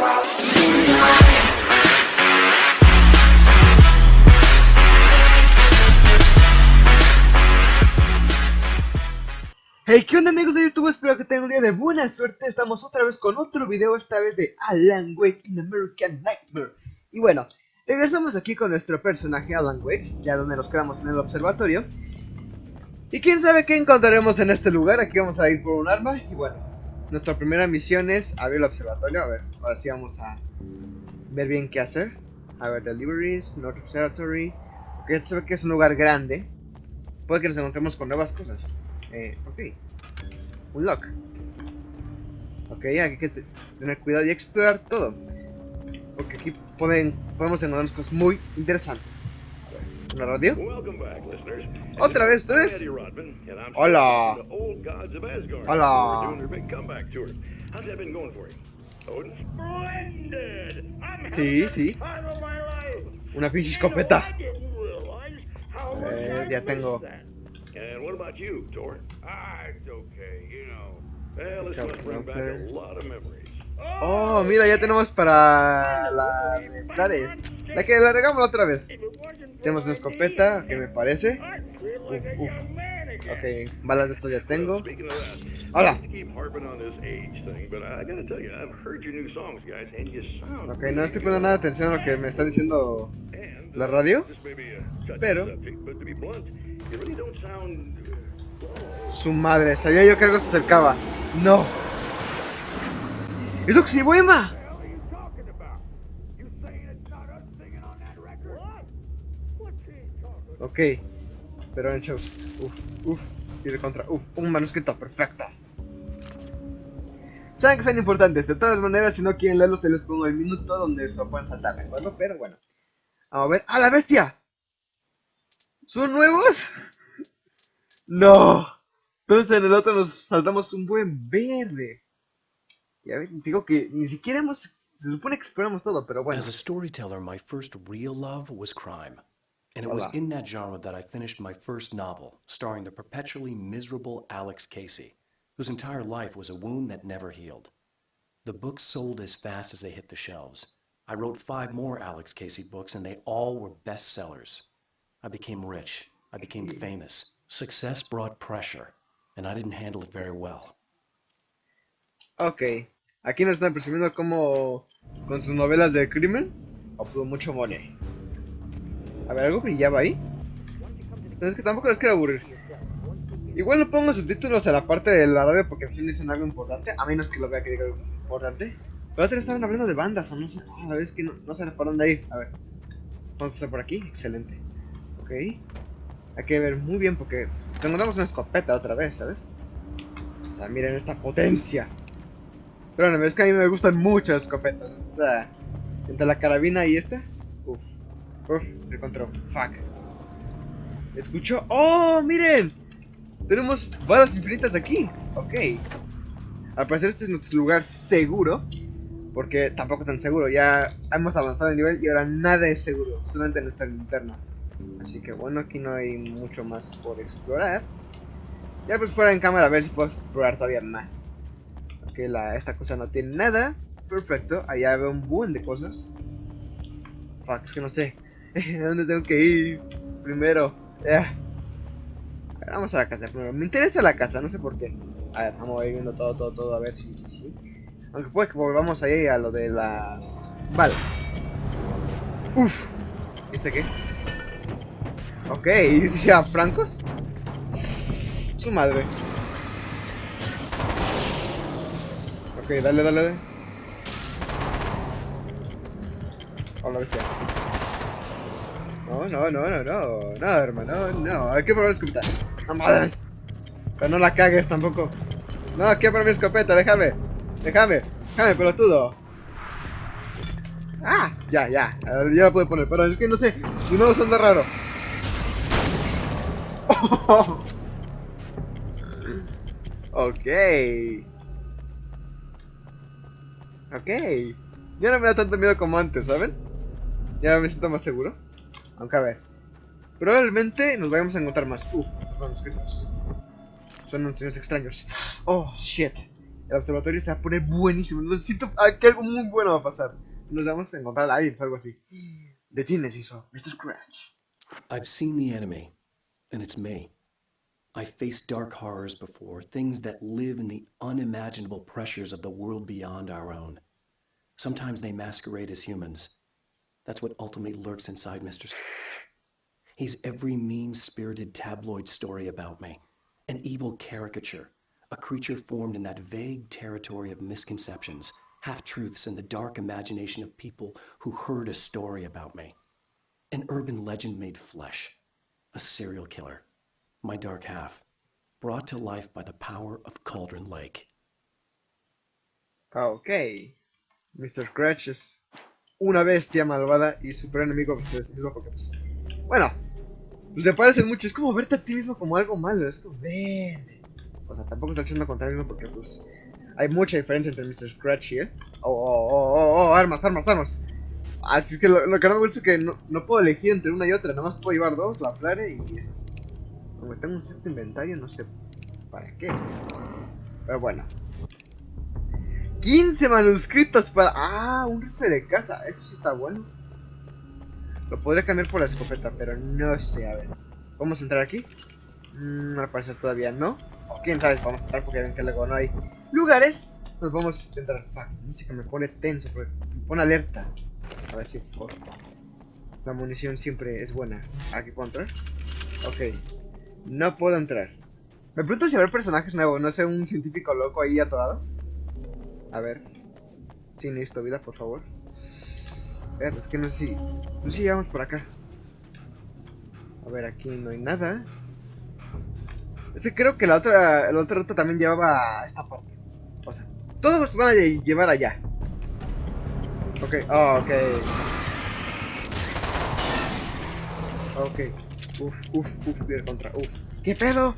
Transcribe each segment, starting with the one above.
Hey, ¿qué onda amigos de YouTube? Espero que tengan un día de buena suerte. Estamos otra vez con otro video, esta vez de Alan Wake in American Nightmare. Y bueno, regresamos aquí con nuestro personaje Alan Wake, ya donde nos quedamos en el observatorio. Y quién sabe qué encontraremos en este lugar, aquí vamos a ir por un arma. Y bueno, nuestra primera misión es abrir el observatorio. A ver, ahora sí vamos a ver bien qué hacer. A ver, deliveries, North Observatory. Porque ya se ve que es un lugar grande. Puede que nos encontremos con nuevas cosas. Eh, ok. Un lock. Ok, hay que tener cuidado y explorar todo. Porque aquí pueden, podemos encontrar cosas muy interesantes. ¿Una radio? ¿Otra vez ustedes? Hola. Hola. Sí, sí. Una pinche escopeta. Eh, ya tengo. And Oh, mira, ya tenemos para la Clares. La que la regamos otra vez. Tenemos una escopeta, que me parece. Uf, uf. Ok, balas de esto ya tengo. Hola. Ok, no estoy poniendo nada de atención a lo que me está diciendo la radio. Pero... Su madre, sabía yo que algo se acercaba. No. ¡Es Oxibuema! Ok. Pero en shows. Uf, uf. Y contra. Uf, un manuscrito perfecto. Saben que son importantes. De todas maneras, si no quieren leerlo, se les pongo el minuto donde se lo pueden saltar, ¿de acuerdo? Pero bueno. Vamos a ver. ¡Ah, la bestia! ¿Son nuevos? No. Entonces en el otro nos saltamos un buen verde. Ya digo que ni siquiera hemos... Se supone que todo, pero bueno. As a storyteller, my first real love was crime. And it was in that genre that I finished my first novel, starring the perpetually miserable Alex Casey, whose entire life was a wound that never healed. The books sold as fast as they hit the shelves. I wrote five more Alex Casey books, and they all were bestsellers. I became rich. I became famous. Success brought pressure, and I didn't handle it very well. Ok. Aquí nos están presumiendo como con sus novelas de crimen obtuvo mucho money. A ver, ¿algo brillaba ahí? Es que tampoco les quiero aburrir. Igual no pongo subtítulos a la parte de la radio porque si dicen algo importante, a menos que lo vea que diga algo importante. Pero otra estaban hablando de bandas o no sé. A la vez que no, no sé por dónde ir. A ver. Vamos a pasar por aquí. Excelente. Ok. Hay que ver muy bien porque nos encontramos una escopeta otra vez, ¿sabes? O sea, miren esta potencia. Pero no, es que a mí me gustan mucho las escopetas. O sea, entre la carabina y esta. Uf. Uf, encontró. Fuck. Escucho. ¡Oh! ¡Miren! Tenemos balas infinitas aquí. Ok. Al parecer este es nuestro lugar seguro. Porque tampoco tan seguro. Ya hemos avanzado de nivel y ahora nada es seguro. Solamente nuestra linterna. Así que bueno, aquí no hay mucho más por explorar. Ya pues fuera en cámara a ver si puedo explorar todavía más. La, esta cosa no tiene nada. Perfecto, allá veo un buen de cosas. Fuck, es que no sé. ¿A dónde tengo que ir primero? Ver, vamos a la casa primero. Me interesa la casa, no sé por qué. A ver, vamos a ir viendo todo, todo, todo, a ver si, sí, sí. Aunque puede que volvamos ahí a lo de las balas. Uf. ¿Este qué? Ok, ya francos. Su madre. Ok, dale, dale, dale. Hola, bestia. No, no, no, no, no. No, hermano, no. Hay que probar la escopeta. No. Pero no la cagues tampoco. No, quiero probar mi escopeta, déjame. Déjame. Déjame, pelotudo. Ah, ya, ya. Ya la puedo poner. Pero es que no sé. Si no, suena raro. ok. Ok. Ya no me da tanto miedo como antes, ¿saben? Ya me siento más seguro. Aunque a ver. Probablemente nos vayamos a encontrar más. Uf, manuscritos. Son unos extraños. Oh, shit. el observatorio se va a poner buenísimo. Lo siento, que algo muy bueno va a pasar. Nos vamos a encontrar a aliens, algo así. De Genesis o Mr. Scratch. I've seen the enemy, and it's me. I faced dark horrors before, things that live in the unimaginable pressures of the world beyond our own. Sometimes they masquerade as humans. That's what ultimately lurks inside Mr. Scratch. He's every mean spirited tabloid story about me, an evil caricature, a creature formed in that vague territory of misconceptions, half truths, and the dark imagination of people who heard a story about me. An urban legend made flesh, a serial killer, my dark half, brought to life by the power of Cauldron Lake. Ok. Mr. Scratch es una bestia malvada y super enemigo pues, porque, pues, bueno, pues se parecen mucho. Es como verte a ti mismo como algo malo. Es como verde. O sea, tampoco está echando contra mismo porque, pues, hay mucha diferencia entre Mr. Scratch y él. Oh, oh, oh, oh, oh, armas, armas, armas. Así es que lo, que no me gusta es que no, no, puedo elegir entre una y otra. Nada más puedo llevar dos, la flare y esas. Como tengo un cierto inventario, no sé para qué. Pero bueno. 15 manuscritos para... Ah, un rifle de caza. Eso sí está bueno. Lo podría cambiar por la escopeta, pero no sé. A ver. ¿Vamos a entrar aquí? Mm, al parecer todavía no. O quién sabe, vamos a entrar porque ven que luego no hay lugares. Nos vamos a entrar. Fuck, la música me pone tenso, me pone alerta. A ver si por... La munición siempre es buena. ¿Aquí puedo entrar? Ok. No puedo entrar. Me pregunto si habrá personajes nuevos. No sé, un científico loco ahí atorado. A ver. Si necesito vida, por favor. Ver, es que no sé si... No sé si por acá. A ver, aquí no hay nada. Es que creo que la otra, la otra ruta también llevaba a esta parte. O sea, todos van a llevar allá. Ok, oh, ok. Ok. Uf, uf, uf, ir contra, uf. ¿Qué pedo?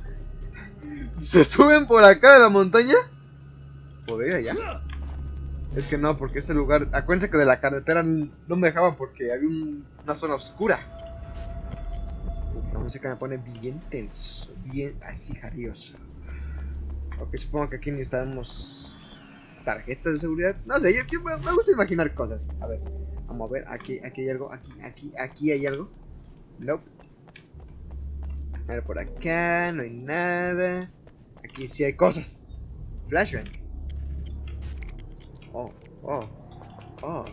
¿Se suben por acá de la montaña? ¿Podría ya? Es que no, porque ese lugar... Acuérdense que de la carretera no me dejaba porque había un, una zona oscura. Uf, la música me pone bien tenso, bien así jarioso. Ok, supongo que aquí necesitamos tarjetas de seguridad. No sé, yo, yo me, me gusta imaginar cosas. A ver, vamos a ver, aquí, aquí hay algo, aquí, aquí, aquí hay algo. Nope. A ver, por acá no hay nada. Aquí sí hay cosas. Flashbang. Oh, oh, oh.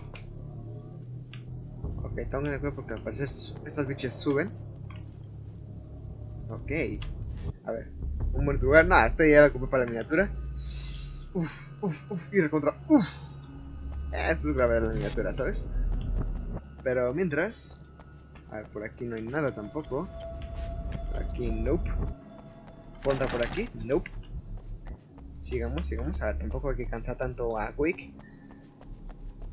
Ok, tengo que acuerdo porque al parecer estas bichas suben. Ok. A ver, un buen lugar. Nada, este ya lo ocupé para la miniatura. Uf, uf, uf, ir contra. Uf. Esto es grave la miniatura, ¿sabes? Pero mientras. A ver, por aquí no hay nada tampoco. Nope. Ponta por aquí, nope. Sigamos, sigamos. A ver, tampoco hay que cansar tanto a Quick.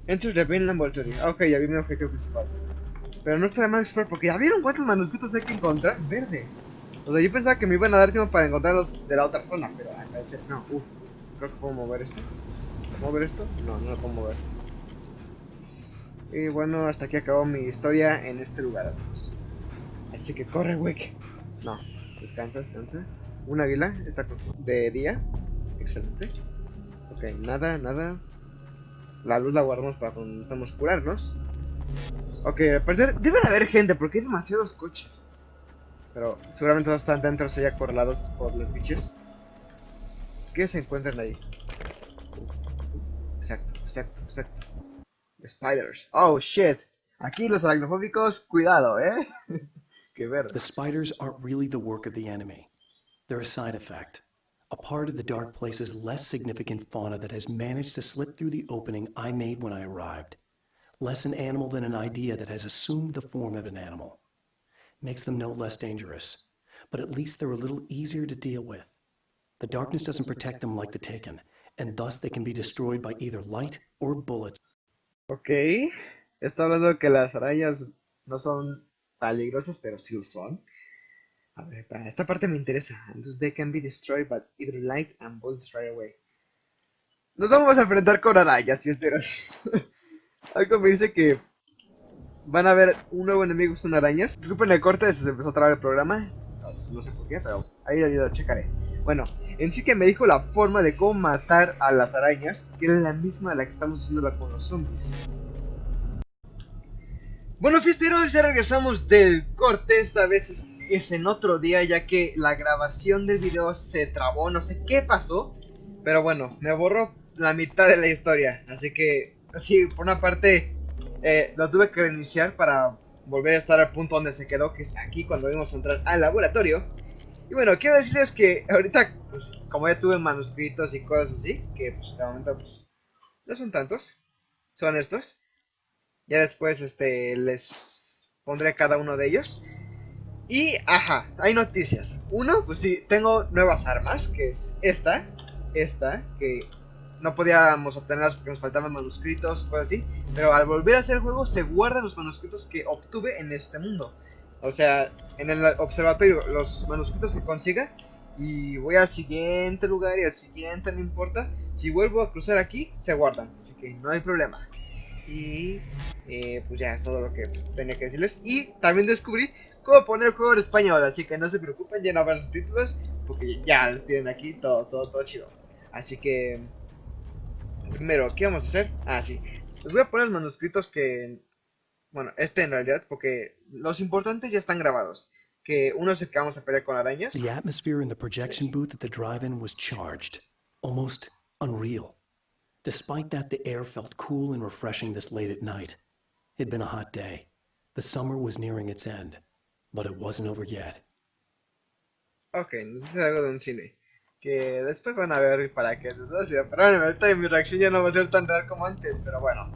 Enter the main laboratory. Ok, ya vi mi objetivo principal. Pero no está de mal explorar porque ya vieron cuántos manuscritos hay que encontrar. Verde. O sea, yo pensaba que me iban a dar tiempo para encontrarlos de la otra zona, pero al parecer no. Uf, creo que puedo mover esto. ¿Puedo mover esto? No, no lo puedo mover. Y bueno, hasta aquí acabó mi historia en este lugar, amigos. Así que corre, Wick. No, descansa, descansa. Un águila, está de día. Excelente. Ok, nada, nada. La luz la guardamos para cuando necesitamos curarnos. Ok, al parecer debe de haber gente porque hay demasiados coches. Pero seguramente todos están dentro, se ya correlados por los bichos. ¿Qué se encuentran ahí? Exacto, exacto, exacto. Spiders. Oh shit. Aquí los aracnofóbicos, cuidado, eh. Qué verde. The spiders aren't really the work of the enemy. They're a side effect. A part of the Dark Place's less significant fauna that has managed to slip through the opening I made when I arrived. Less an animal than an idea that has assumed the form of an animal. Makes them no less dangerous, but at least they're a little easier to deal with. The darkness doesn't protect them like the Taken, and thus they can be destroyed by either light or bullets. Ok, está hablando de que las arañas no son peligrosas, pero sí lo son. A ver, para esta parte me interesa. Entonces, they can be destroyed by either light and bullets right away. Nos vamos a enfrentar con arañas, fiesteros. Algo me dice que van a ver un nuevo enemigo son arañas. Disculpen el corte, se empezó a trabar el programa. No sé por qué, pero ahí lo checaré. Bueno, en sí que me dijo la forma de cómo matar a las arañas, que es la misma de la que estamos haciendo con los zombies. Bueno, fiesteros, ya regresamos del corte, esta vez es, en otro día, ya que la grabación del video se trabó, no sé qué pasó, pero bueno, me borró la mitad de la historia, así que, así, por una parte, eh, lo tuve que reiniciar para volver a estar al punto donde se quedó, que es aquí cuando vimos entrar al laboratorio. Y bueno, quiero decirles que ahorita, pues, como ya tuve manuscritos y cosas así, que pues de momento pues no son tantos, son estos. Ya después este les pondré cada uno de ellos. Y, ajá, hay noticias. Uno, pues sí, tengo nuevas armas, que es esta, esta, que no podíamos obtenerlas porque nos faltaban manuscritos, cosas así. Pero al volver a hacer el juego se guardan los manuscritos que obtuve en este mundo. O sea, en el observatorio, los manuscritos que consiga. Y voy al siguiente lugar y al siguiente, no importa. Si vuelvo a cruzar aquí, se guardan. Así que no hay problema. Y eh, pues ya es todo lo que pues, tenía que decirles. Y también descubrí cómo poner el juego en español. Así que no se preocupen, ya no habrá los títulos. Porque ya los tienen aquí, todo, todo, todo chido. Así que Primero, ¿qué vamos a hacer? Ah, sí. Les voy a poner los manuscritos que... Bueno, este en realidad, porque los importantes ya están grabados. Que uno es el que vamos a pelear con arañas. The atmosphere in the projection booth at the drive-in was charged, almost unreal. Despite that, the air felt cool and refreshing this late at night. It'd been a hot day. The summer was nearing its end, but it wasn't over yet. Ok, entonces es algo de un cine que después van a ver para qué es Pero ahorita mi reacción ya no va a ser tan real como antes, pero bueno.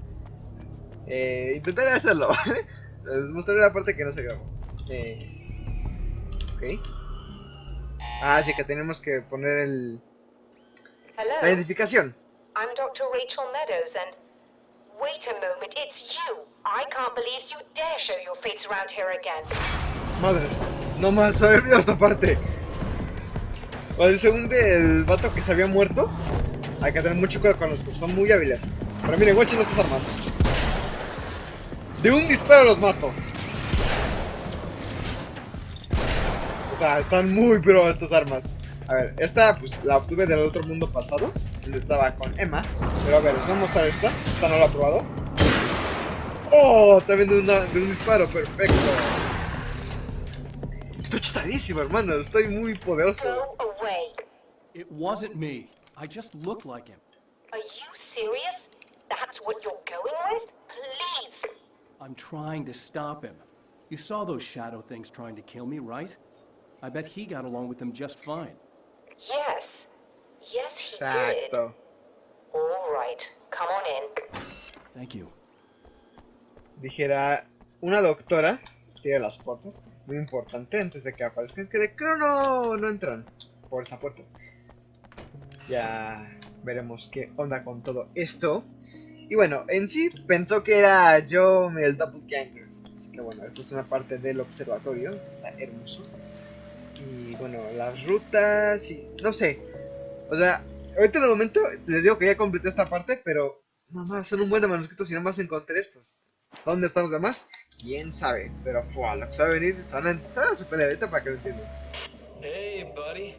Eh, intentaré hacerlo, Les mostraré la parte que no se grabó. Eh, ok. Ah, sí que tenemos que poner el... La identificación. I'm Dr. Rachel Meadows and... Wait a moment, it's you. I can't believe you dare show your face around here again. Madres, no más, haber olvidado esta parte. O según el vato que se había muerto, hay que tener mucho cuidado con los que son muy hábiles. Pero miren, guachen estas armas. De un disparo los mato. O sea, están muy pro estas armas. A ver, esta pues la obtuve del otro mundo pasado, estaba con Emma. Pero a ver, voy a mostrar esta. Esta no la he probado. ¡Oh! También de, una, de un disparo, perfecto. Estoy chistadísimo, hermano. Estoy muy poderoso. It wasn't me. I just look like him. Are you serious? That's what you're going with? Please! I'm trying to stop him. You saw those shadow things trying to kill me, right? I bet he got along with them just fine. Yes. Yes, he Exacto. did. All right. Come on in. Thank you. Dijera una doctora, cierra las puertas, muy importante antes de que aparezcan, que creo no, no entran por esta puerta. Ya veremos qué onda con todo esto. Y bueno, en sí pensó que era yo el doppelganger. Así que bueno, esto es una parte del observatorio. Está hermoso. Y bueno, las rutas y... No sé. O sea, ahorita de momento les digo que ya completé esta parte, pero... Más, son un buen de manuscritos y nada más encontré estos. ¿Dónde están los demás? Quién sabe. Pero fue lo que sabe venir, son a, van ahorita para que lo entiendan. Hey, buddy.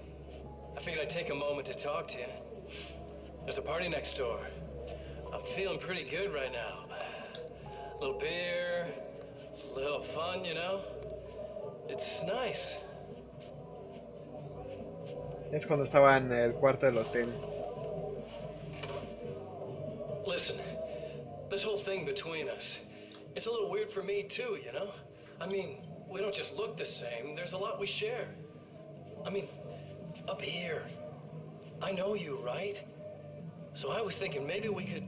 I figured I'd take a moment to talk to you. There's a party next door. I'm feeling pretty good right now. A little beer, a little fun, you know? It's nice. Es cuando estaba en el cuarto del hotel. Listen, this whole thing between us, it's a little weird for me too, you know? I mean, we don't just look the same, there's a lot we share. I mean, Up here. I know you, right? So I was thinking maybe we could...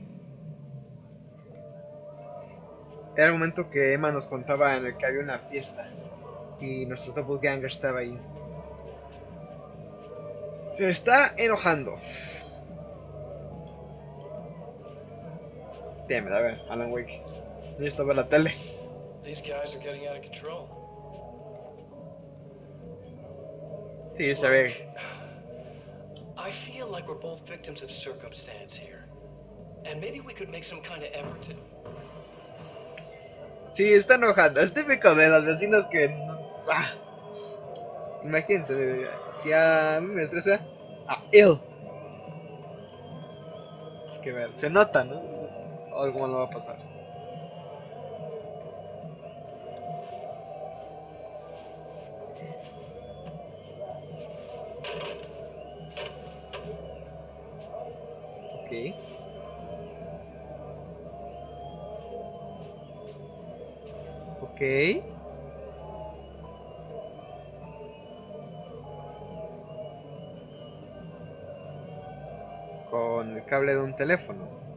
Era el momento que Emma nos contaba en el que había una fiesta y nuestro doppelganger estaba ahí. Se está enojando. Damn a ver, Alan Wake. Necesito ver la tele. Sí, se ve. I feel like we're both victims of circumstance here. And maybe we could make some kind of effort to... Sí, está enojando. Es típico de los vecinos que... Ah. Imagínense, si a mí me estresa, a él. Es que ver, se nota, ¿no? Algo malo va a pasar. Ok. Ok. Con el cable de un teléfono.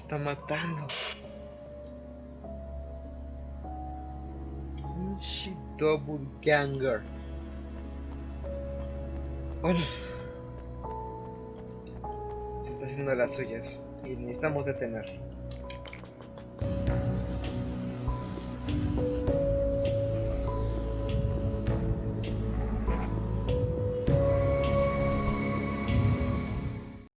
Está matando. Pinche double ganger. Bueno. Se está haciendo las suyas. Y necesitamos detener.